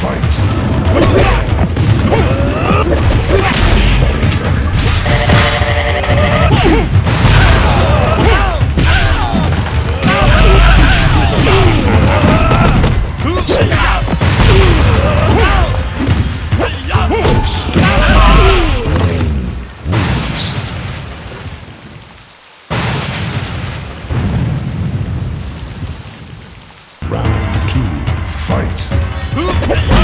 Fatality. Ha ha ha!